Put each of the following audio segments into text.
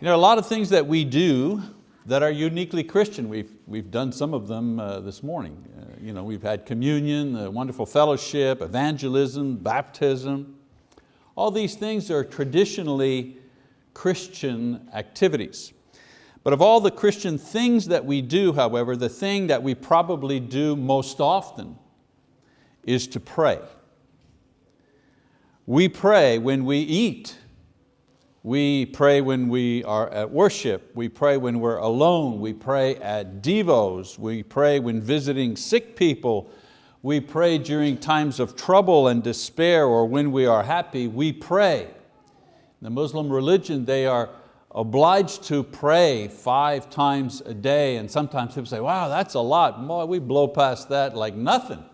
You know, a lot of things that we do that are uniquely Christian. We've, we've done some of them uh, this morning. Uh, you know, we've had communion, wonderful fellowship, evangelism, baptism. All these things are traditionally Christian activities. But of all the Christian things that we do, however, the thing that we probably do most often is to pray. We pray when we eat. We pray when we are at worship. We pray when we're alone. We pray at devos. We pray when visiting sick people. We pray during times of trouble and despair or when we are happy. We pray. In the Muslim religion, they are obliged to pray five times a day and sometimes people say, wow, that's a lot. Boy, we blow past that like nothing.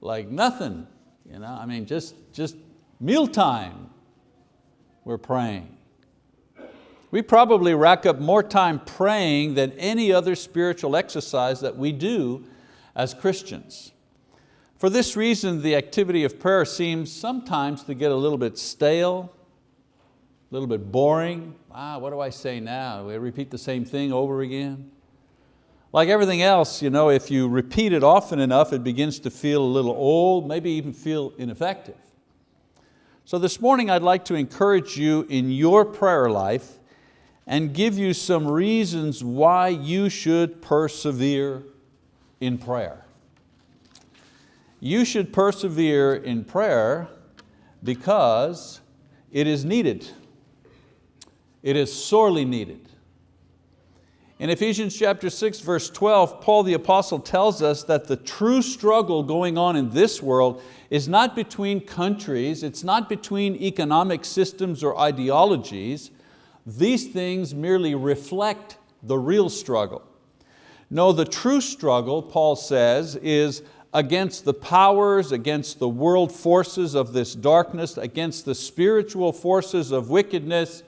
Like nothing. You know, I mean, just, just mealtime, we're praying. We probably rack up more time praying than any other spiritual exercise that we do as Christians. For this reason, the activity of prayer seems sometimes to get a little bit stale, a little bit boring. Ah, what do I say now? We repeat the same thing over again. Like everything else, you know, if you repeat it often enough, it begins to feel a little old, maybe even feel ineffective. So this morning I'd like to encourage you in your prayer life and give you some reasons why you should persevere in prayer. You should persevere in prayer because it is needed. It is sorely needed. In Ephesians chapter 6, verse 12, Paul the apostle tells us that the true struggle going on in this world is not between countries, it's not between economic systems or ideologies. These things merely reflect the real struggle. No, the true struggle, Paul says, is against the powers, against the world forces of this darkness, against the spiritual forces of wickedness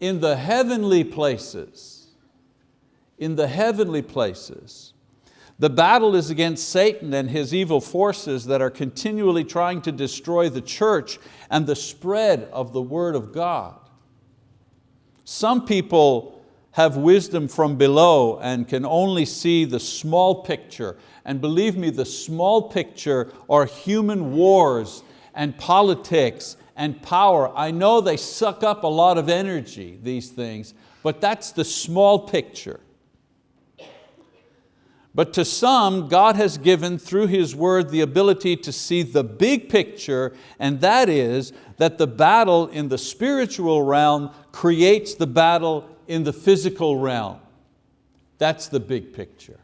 in the heavenly places. In the heavenly places. The battle is against Satan and his evil forces that are continually trying to destroy the church and the spread of the word of God. Some people have wisdom from below and can only see the small picture. And believe me, the small picture are human wars and politics and power. I know they suck up a lot of energy, these things, but that's the small picture. But to some, God has given through His word the ability to see the big picture, and that is that the battle in the spiritual realm creates the battle in the physical realm. That's the big picture.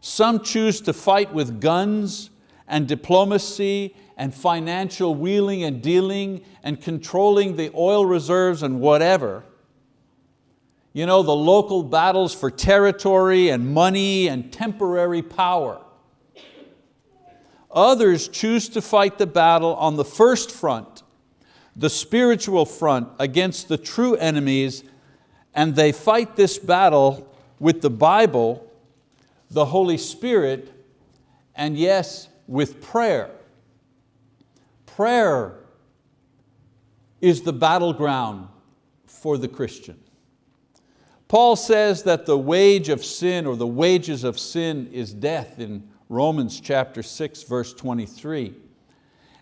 Some choose to fight with guns and diplomacy and financial wheeling and dealing and controlling the oil reserves and whatever. You know, the local battles for territory and money and temporary power. Others choose to fight the battle on the first front, the spiritual front against the true enemies, and they fight this battle with the Bible, the Holy Spirit, and yes, with prayer. Prayer is the battleground for the Christian. Paul says that the wage of sin or the wages of sin is death in Romans chapter 6 verse 23.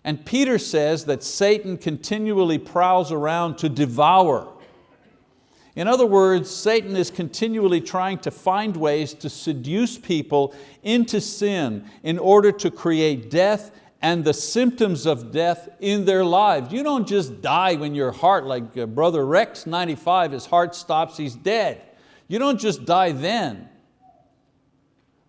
And Peter says that Satan continually prowls around to devour. In other words, Satan is continually trying to find ways to seduce people into sin in order to create death and the symptoms of death in their lives. You don't just die when your heart, like uh, Brother Rex, 95, his heart stops, he's dead. You don't just die then.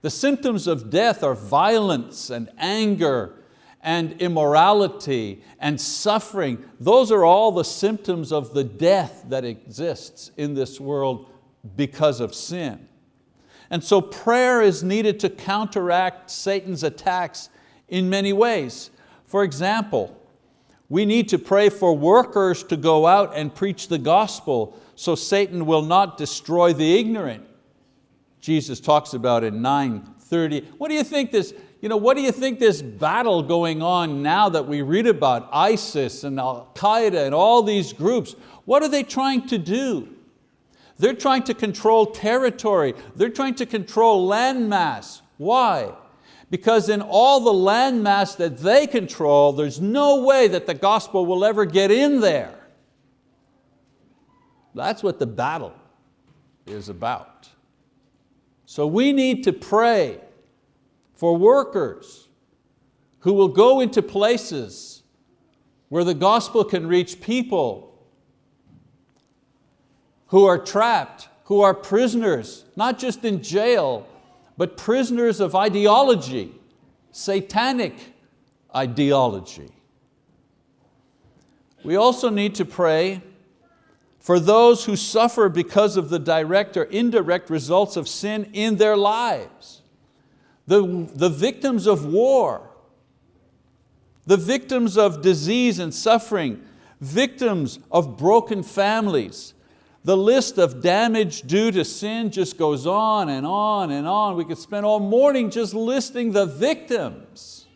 The symptoms of death are violence and anger and immorality and suffering. Those are all the symptoms of the death that exists in this world because of sin. And so prayer is needed to counteract Satan's attacks in many ways. For example, we need to pray for workers to go out and preach the gospel so Satan will not destroy the ignorant. Jesus talks about in 9.30. What do you think this, you know, what do you think this battle going on now that we read about ISIS and Al-Qaeda and all these groups, what are they trying to do? They're trying to control territory. They're trying to control landmass. Why? Because in all the landmass that they control, there's no way that the gospel will ever get in there. That's what the battle is about. So we need to pray for workers who will go into places where the gospel can reach people who are trapped, who are prisoners, not just in jail, but prisoners of ideology, satanic ideology. We also need to pray for those who suffer because of the direct or indirect results of sin in their lives. The, the victims of war, the victims of disease and suffering, victims of broken families. The list of damage due to sin just goes on and on and on. We could spend all morning just listing the victims.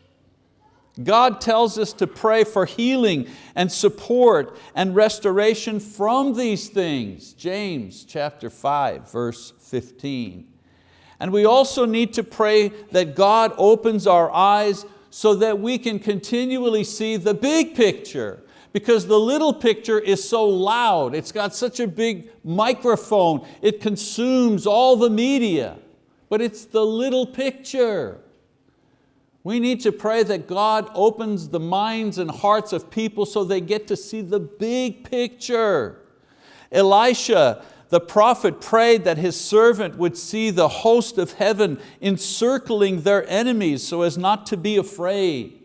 God tells us to pray for healing and support and restoration from these things. James chapter 5, verse 15. And we also need to pray that God opens our eyes so that we can continually see the big picture because the little picture is so loud. It's got such a big microphone. It consumes all the media, but it's the little picture. We need to pray that God opens the minds and hearts of people so they get to see the big picture. Elisha, the prophet prayed that his servant would see the host of heaven encircling their enemies so as not to be afraid.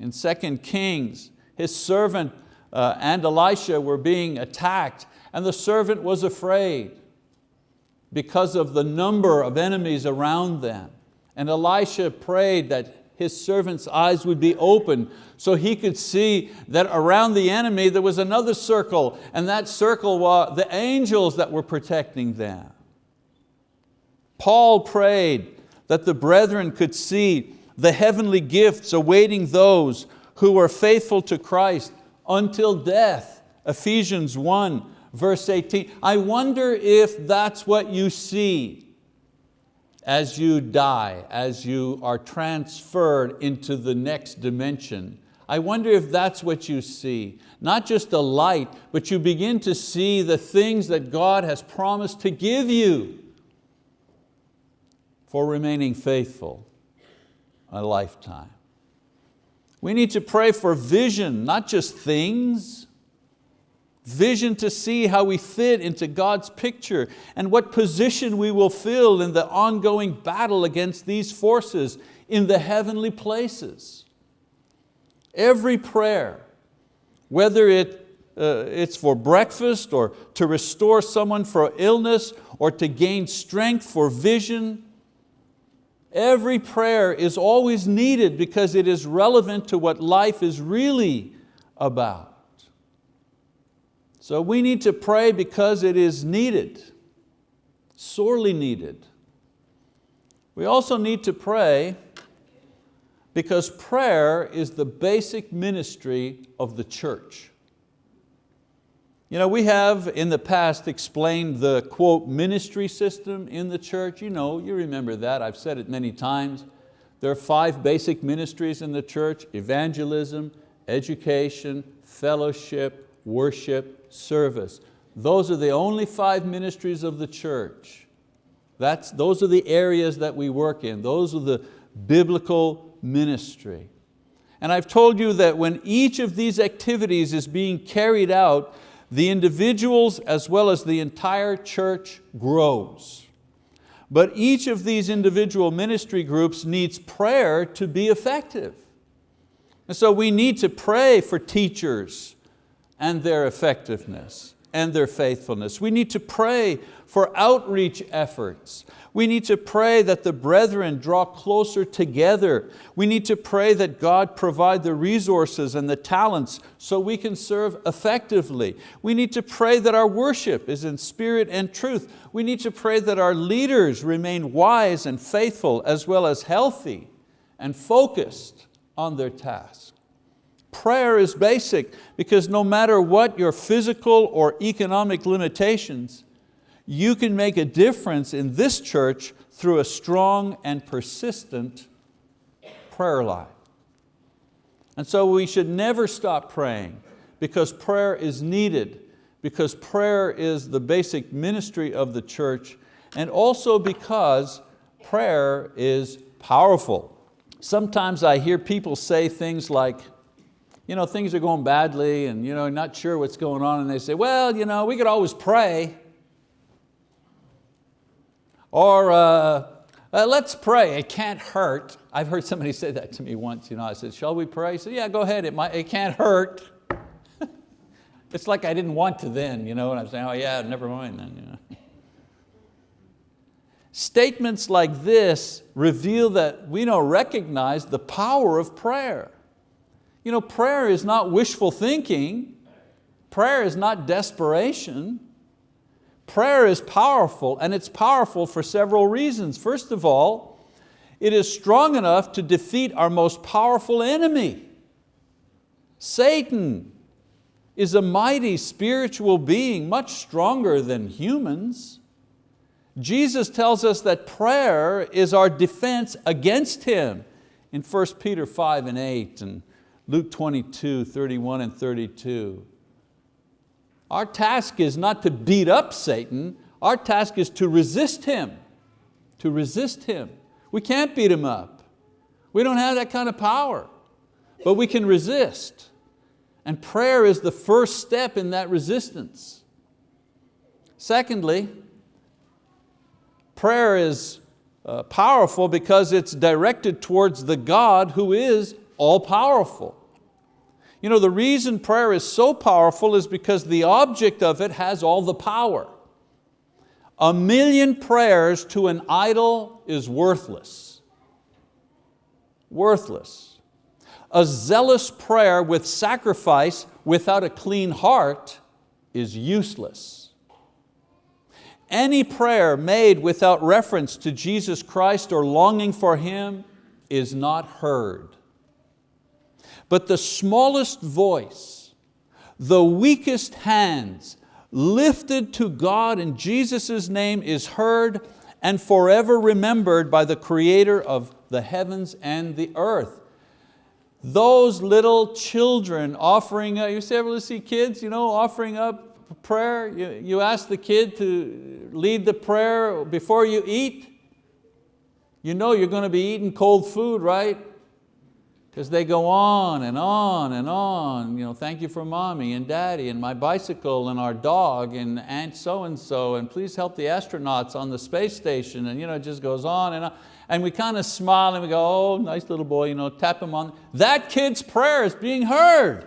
In 2 Kings, his servant uh, and Elisha were being attacked and the servant was afraid because of the number of enemies around them. And Elisha prayed that his servant's eyes would be open so he could see that around the enemy there was another circle and that circle was the angels that were protecting them. Paul prayed that the brethren could see the heavenly gifts awaiting those who were faithful to Christ until death. Ephesians 1 verse 18. I wonder if that's what you see as you die, as you are transferred into the next dimension. I wonder if that's what you see. Not just a light, but you begin to see the things that God has promised to give you for remaining faithful a lifetime. We need to pray for vision, not just things, vision to see how we fit into God's picture and what position we will fill in the ongoing battle against these forces in the heavenly places. Every prayer, whether it, uh, it's for breakfast or to restore someone for illness or to gain strength for vision, every prayer is always needed because it is relevant to what life is really about. So we need to pray because it is needed, sorely needed. We also need to pray because prayer is the basic ministry of the church. You know, we have in the past explained the quote ministry system in the church. You know, you remember that, I've said it many times. There are five basic ministries in the church, evangelism, education, fellowship, worship, service. Those are the only five ministries of the church. That's, those are the areas that we work in. Those are the biblical ministry. And I've told you that when each of these activities is being carried out, the individuals as well as the entire church grows. But each of these individual ministry groups needs prayer to be effective. And so we need to pray for teachers, and their effectiveness and their faithfulness. We need to pray for outreach efforts. We need to pray that the brethren draw closer together. We need to pray that God provide the resources and the talents so we can serve effectively. We need to pray that our worship is in spirit and truth. We need to pray that our leaders remain wise and faithful as well as healthy and focused on their task. Prayer is basic because no matter what your physical or economic limitations, you can make a difference in this church through a strong and persistent prayer life. And so we should never stop praying because prayer is needed, because prayer is the basic ministry of the church, and also because prayer is powerful. Sometimes I hear people say things like, you know, things are going badly and you know, not sure what's going on and they say, well, you know, we could always pray. Or uh, uh, let's pray, it can't hurt. I've heard somebody say that to me once. You know, I said, shall we pray? He said, yeah, go ahead, it, might, it can't hurt. it's like I didn't want to then, you know, and I'm saying, oh yeah, never mind then. You know. Statements like this reveal that we don't recognize the power of prayer. You know, prayer is not wishful thinking. Prayer is not desperation. Prayer is powerful and it's powerful for several reasons. First of all, it is strong enough to defeat our most powerful enemy. Satan is a mighty spiritual being, much stronger than humans. Jesus tells us that prayer is our defense against him in 1 Peter 5 and 8 and Luke 22, 31 and 32. Our task is not to beat up Satan, our task is to resist him, to resist him. We can't beat him up. We don't have that kind of power, but we can resist. And prayer is the first step in that resistance. Secondly, Prayer is uh, powerful because it's directed towards the God who is all powerful. You know, the reason prayer is so powerful is because the object of it has all the power. A million prayers to an idol is worthless. Worthless. A zealous prayer with sacrifice without a clean heart is useless. Any prayer made without reference to Jesus Christ or longing for Him is not heard. But the smallest voice, the weakest hands lifted to God in Jesus' name is heard and forever remembered by the Creator of the heavens and the earth. Those little children offering, you ever see kids you know, offering up prayer, you, you ask the kid to lead the prayer before you eat, you know you're going to be eating cold food, right? Because they go on and on and on. You know, thank you for mommy and daddy and my bicycle and our dog and aunt so-and-so and please help the astronauts on the space station and you know, it just goes on and on. And we kind of smile and we go, oh, nice little boy, you know, tap him on. That kid's prayer is being heard.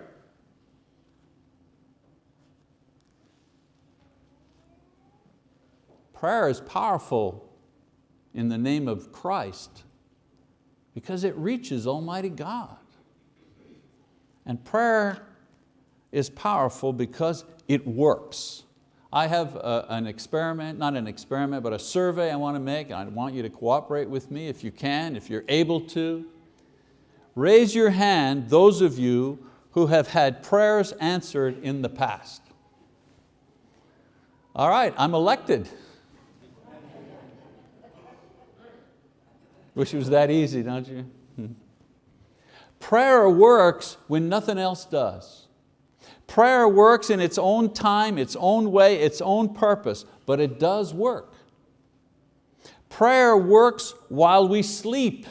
Prayer is powerful in the name of Christ because it reaches Almighty God. And prayer is powerful because it works. I have a, an experiment, not an experiment, but a survey I want to make, I want you to cooperate with me if you can, if you're able to. Raise your hand, those of you who have had prayers answered in the past. All right, I'm elected. Wish it was that easy, don't you? Prayer works when nothing else does. Prayer works in its own time, its own way, its own purpose, but it does work. Prayer works while we sleep.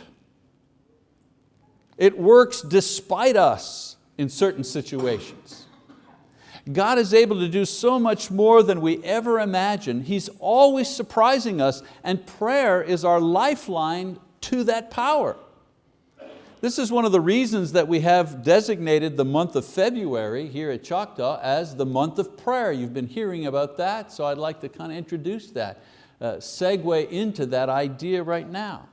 It works despite us in certain situations. God is able to do so much more than we ever imagined. He's always surprising us and prayer is our lifeline to that power. This is one of the reasons that we have designated the month of February here at Choctaw as the month of prayer. You've been hearing about that, so I'd like to kind of introduce that, uh, segue into that idea right now.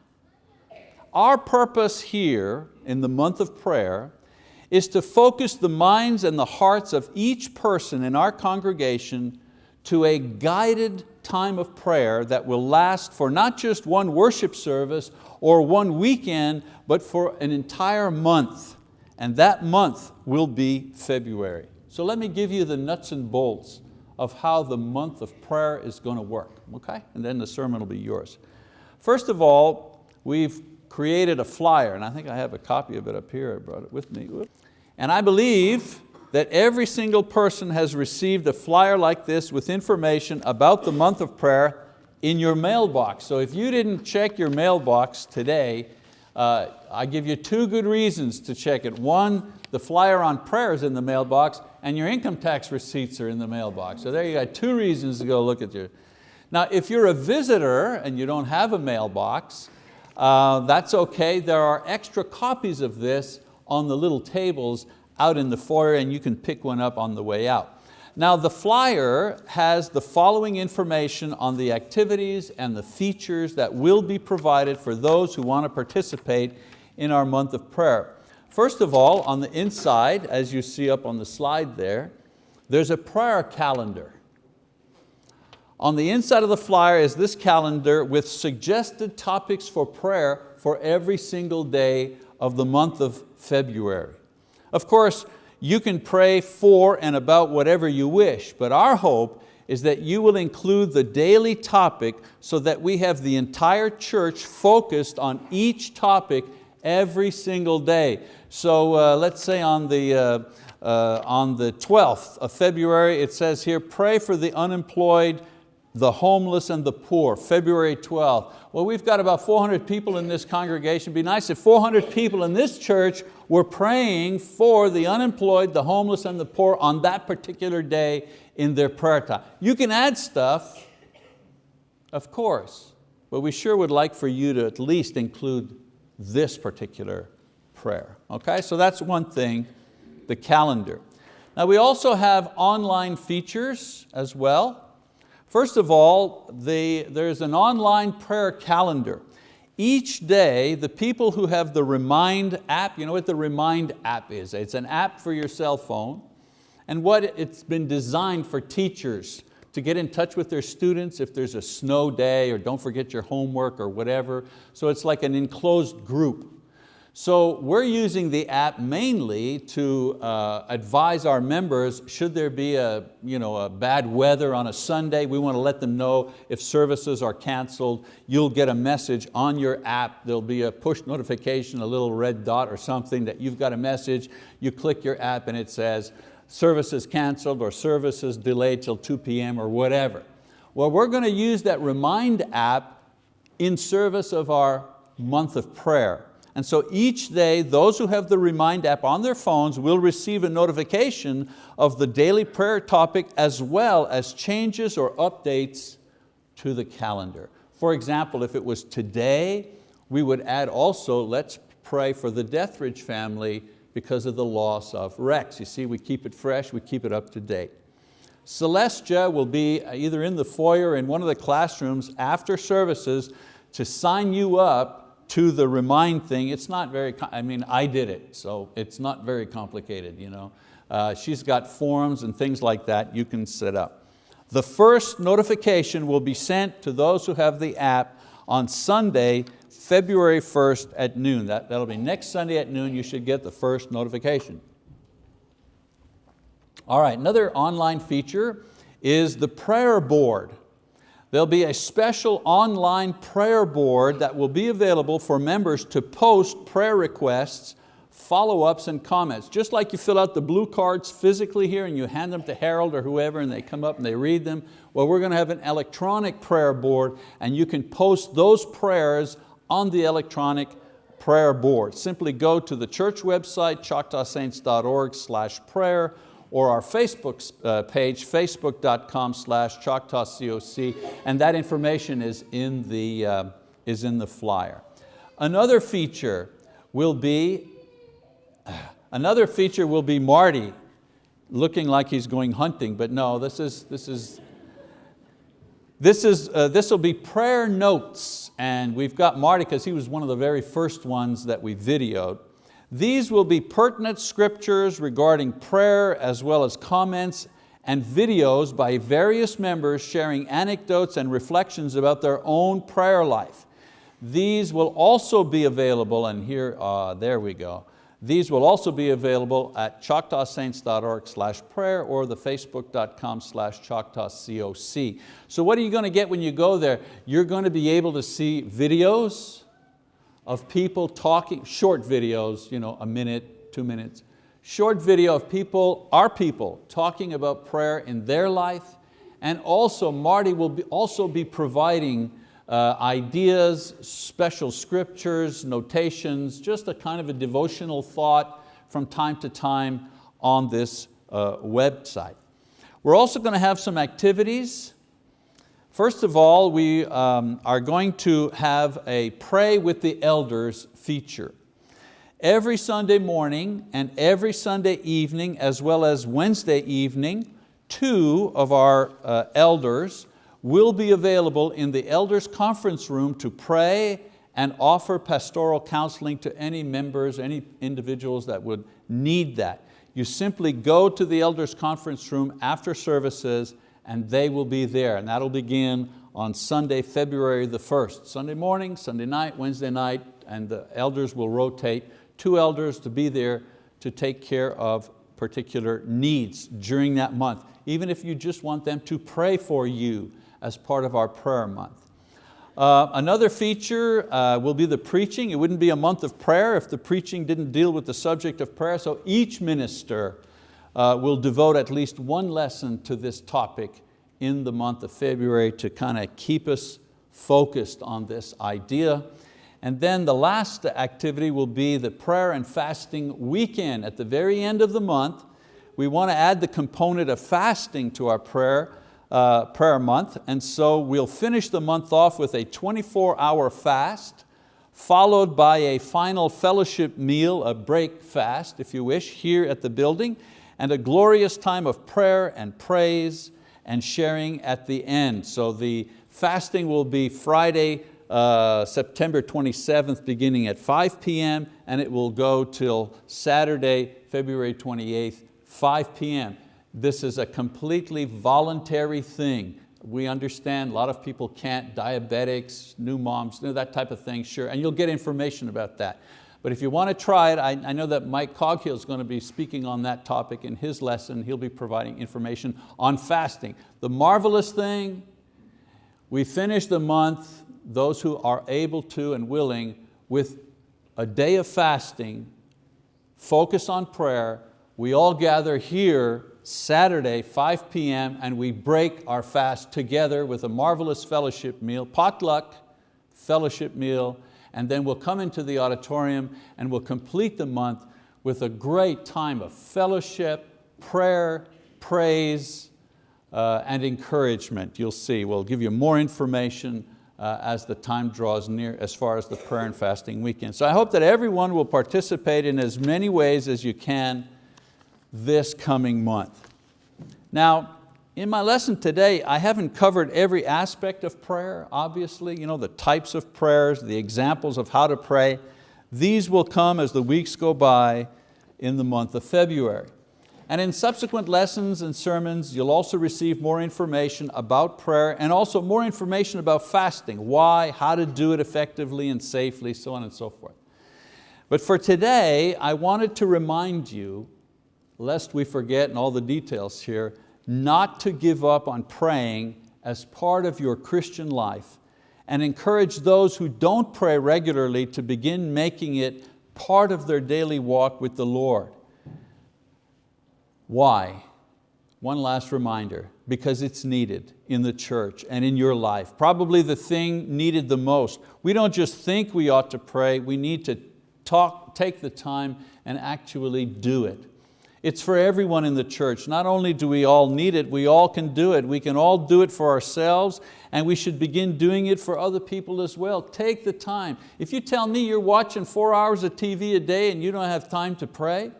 Our purpose here in the month of prayer is to focus the minds and the hearts of each person in our congregation to a guided time of prayer that will last for not just one worship service or one weekend, but for an entire month. And that month will be February. So let me give you the nuts and bolts of how the month of prayer is going to work, okay? And then the sermon will be yours. First of all, we've created a flyer, and I think I have a copy of it up here, I brought it with me. And I believe that every single person has received a flyer like this with information about the month of prayer in your mailbox. So if you didn't check your mailbox today, uh, I give you two good reasons to check it. One, the flyer on prayer is in the mailbox and your income tax receipts are in the mailbox. So there you got two reasons to go look at your. Now if you're a visitor and you don't have a mailbox, uh, that's okay. There are extra copies of this on the little tables out in the foyer and you can pick one up on the way out. Now the flyer has the following information on the activities and the features that will be provided for those who want to participate in our month of prayer. First of all, on the inside, as you see up on the slide there, there's a prayer calendar. On the inside of the flyer is this calendar with suggested topics for prayer for every single day of the month of February. Of course, you can pray for and about whatever you wish, but our hope is that you will include the daily topic so that we have the entire church focused on each topic every single day. So uh, let's say on the, uh, uh, on the 12th of February, it says here, pray for the unemployed, the homeless and the poor, February 12th. Well, we've got about 400 people in this congregation. It'd be nice if 400 people in this church were praying for the unemployed, the homeless and the poor on that particular day in their prayer time. You can add stuff, of course, but we sure would like for you to at least include this particular prayer. Okay, so that's one thing, the calendar. Now we also have online features as well. First of all, the, there's an online prayer calendar. Each day, the people who have the Remind app, you know what the Remind app is? It's an app for your cell phone. And what it's been designed for teachers to get in touch with their students if there's a snow day or don't forget your homework or whatever. So it's like an enclosed group so we're using the app mainly to uh, advise our members, should there be a, you know, a bad weather on a Sunday, we want to let them know if services are canceled. You'll get a message on your app. There'll be a push notification, a little red dot or something that you've got a message. You click your app and it says, services canceled or services delayed till 2 p.m. or whatever. Well, we're going to use that Remind app in service of our month of prayer. And so each day, those who have the Remind app on their phones will receive a notification of the daily prayer topic as well as changes or updates to the calendar. For example, if it was today, we would add also, let's pray for the Deathridge family because of the loss of Rex. You see, we keep it fresh, we keep it up to date. Celestia will be uh, either in the foyer or in one of the classrooms after services to sign you up to the remind thing, it's not very, I mean, I did it, so it's not very complicated. You know? Uh, she's got forms and things like that you can set up. The first notification will be sent to those who have the app on Sunday, February 1st at noon. That, that'll be next Sunday at noon, you should get the first notification. All right, another online feature is the prayer board. There'll be a special online prayer board that will be available for members to post prayer requests, follow-ups and comments. Just like you fill out the blue cards physically here and you hand them to Harold or whoever and they come up and they read them, well we're going to have an electronic prayer board and you can post those prayers on the electronic prayer board. Simply go to the church website, choctawsaints.org slash prayer, or our Facebook uh, page, facebook.com slash ChoctawCOC, and that information is in, the, uh, is in the flyer. Another feature will be, another feature will be Marty looking like he's going hunting, but no, this is, this is, this, is, uh, this will be prayer notes, and we've got Marty, because he was one of the very first ones that we videoed. These will be pertinent scriptures regarding prayer as well as comments and videos by various members sharing anecdotes and reflections about their own prayer life. These will also be available, and here, uh, there we go. These will also be available at choctawsaints.org slash prayer or the facebook.com slash choctawcoc. So what are you going to get when you go there? You're going to be able to see videos of people talking, short videos, you know, a minute, two minutes, short video of people, our people, talking about prayer in their life, and also Marty will be, also be providing uh, ideas, special scriptures, notations, just a kind of a devotional thought from time to time on this uh, website. We're also going to have some activities. First of all, we um, are going to have a pray with the elders feature. Every Sunday morning and every Sunday evening, as well as Wednesday evening, two of our uh, elders will be available in the elders conference room to pray and offer pastoral counseling to any members, any individuals that would need that. You simply go to the elders conference room after services and they will be there. And that'll begin on Sunday, February the 1st. Sunday morning, Sunday night, Wednesday night, and the elders will rotate. Two elders to be there to take care of particular needs during that month. Even if you just want them to pray for you as part of our prayer month. Uh, another feature uh, will be the preaching. It wouldn't be a month of prayer if the preaching didn't deal with the subject of prayer, so each minister uh, will devote at least one lesson to this topic in the month of February to kind of keep us focused on this idea. And then the last activity will be the prayer and fasting weekend. At the very end of the month, we want to add the component of fasting to our prayer uh, prayer month, and so we'll finish the month off with a 24 hour fast, followed by a final fellowship meal, a break fast, if you wish, here at the building, and a glorious time of prayer and praise and sharing at the end. So the fasting will be Friday, uh, September 27th, beginning at 5 p.m., and it will go till Saturday, February 28th, 5 p.m. This is a completely voluntary thing. We understand a lot of people can't, diabetics, new moms, that type of thing, sure, and you'll get information about that. But if you want to try it, I, I know that Mike Coghill is going to be speaking on that topic in his lesson. He'll be providing information on fasting. The marvelous thing, we finish the month, those who are able to and willing, with a day of fasting, focus on prayer. We all gather here Saturday, 5 p.m., and we break our fast together with a marvelous fellowship meal, potluck fellowship meal, and then we'll come into the auditorium and we'll complete the month with a great time of fellowship, prayer, praise, uh, and encouragement. You'll see, we'll give you more information uh, as the time draws near as far as the prayer and fasting weekend. So I hope that everyone will participate in as many ways as you can this coming month. Now, in my lesson today, I haven't covered every aspect of prayer, obviously, you know, the types of prayers, the examples of how to pray. These will come as the weeks go by in the month of February. And in subsequent lessons and sermons, you'll also receive more information about prayer and also more information about fasting, why, how to do it effectively and safely, so on and so forth. But for today, I wanted to remind you lest we forget in all the details here, not to give up on praying as part of your Christian life and encourage those who don't pray regularly to begin making it part of their daily walk with the Lord. Why? One last reminder, because it's needed in the church and in your life. Probably the thing needed the most. We don't just think we ought to pray, we need to talk, take the time and actually do it. It's for everyone in the church. Not only do we all need it, we all can do it. We can all do it for ourselves and we should begin doing it for other people as well. Take the time. If you tell me you're watching four hours of TV a day and you don't have time to pray,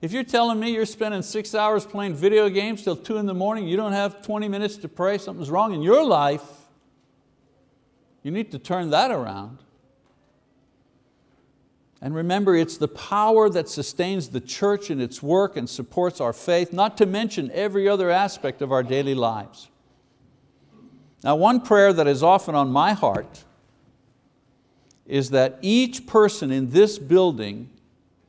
if you're telling me you're spending six hours playing video games till two in the morning, you don't have 20 minutes to pray, something's wrong in your life, you need to turn that around. And remember, it's the power that sustains the church in its work and supports our faith, not to mention every other aspect of our daily lives. Now one prayer that is often on my heart is that each person in this building,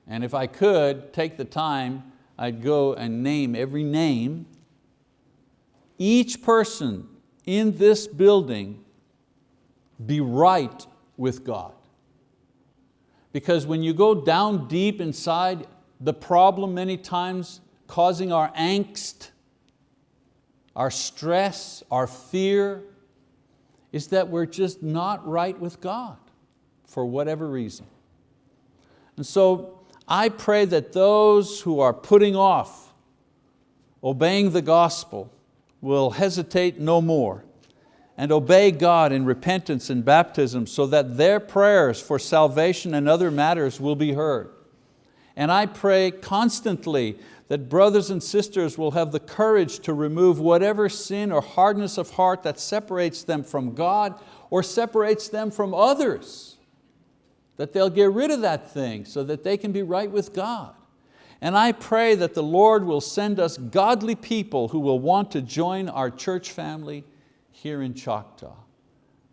and if I could take the time, I'd go and name every name, each person in this building be right with God. Because when you go down deep inside, the problem many times causing our angst, our stress, our fear, is that we're just not right with God for whatever reason. And so I pray that those who are putting off obeying the gospel will hesitate no more and obey God in repentance and baptism so that their prayers for salvation and other matters will be heard. And I pray constantly that brothers and sisters will have the courage to remove whatever sin or hardness of heart that separates them from God or separates them from others. That they'll get rid of that thing so that they can be right with God. And I pray that the Lord will send us godly people who will want to join our church family here in Choctaw.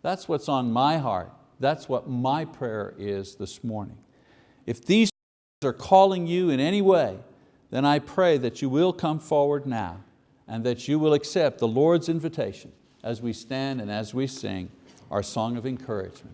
That's what's on my heart. That's what my prayer is this morning. If these are calling you in any way, then I pray that you will come forward now and that you will accept the Lord's invitation as we stand and as we sing our song of encouragement.